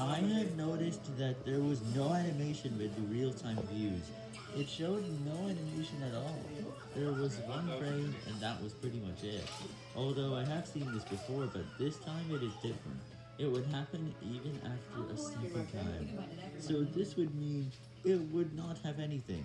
I have noticed that there was no animation with the real-time views. It showed no animation at all. There was one frame and that was pretty much it. Although I have seen this before, but this time it is different. It would happen even after a second time. So this would mean it would not have anything.